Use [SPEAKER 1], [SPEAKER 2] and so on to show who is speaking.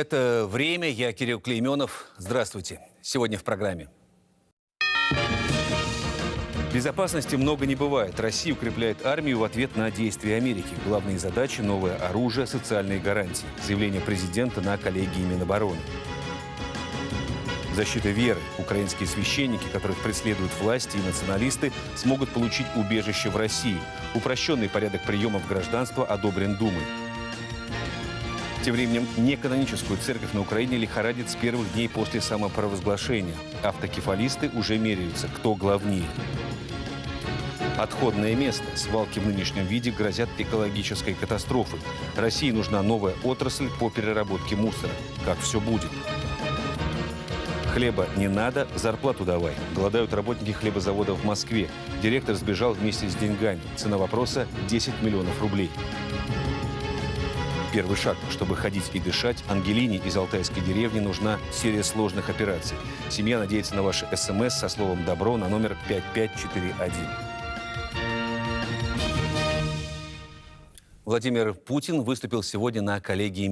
[SPEAKER 1] Это «Время». Я Кирилл Клейменов. Здравствуйте. Сегодня в программе. Безопасности много не бывает. Россия укрепляет армию в ответ на действия Америки. Главные задачи – новое оружие, социальные гарантии. Заявление президента на коллегии Минобороны. Защита веры. Украинские священники, которых преследуют власти и националисты, смогут получить убежище в России. Упрощенный порядок приема в гражданство одобрен Думой. Тем временем неканоническую церковь на Украине лихорадит с первых дней после самопровозглашения. Автокефалисты уже меряются, кто главнее. Отходное место. Свалки в нынешнем виде грозят экологической катастрофой. России нужна новая отрасль по переработке мусора. Как все будет? Хлеба не надо, зарплату давай. Голодают работники хлебозавода в Москве. Директор сбежал вместе с деньгами. Цена вопроса – 10 миллионов рублей. Первый шаг, чтобы ходить и дышать, Ангелине из Алтайской деревни нужна серия сложных операций. Семья надеется на ваши СМС со словом «добро» на номер 5541. Владимир Путин выступил сегодня на коллегии